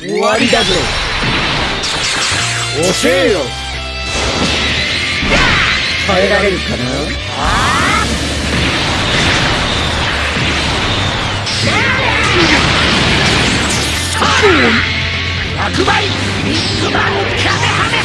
終わりだぞ教えよ。耐えられるかな？100倍ビッグバンカメハメハ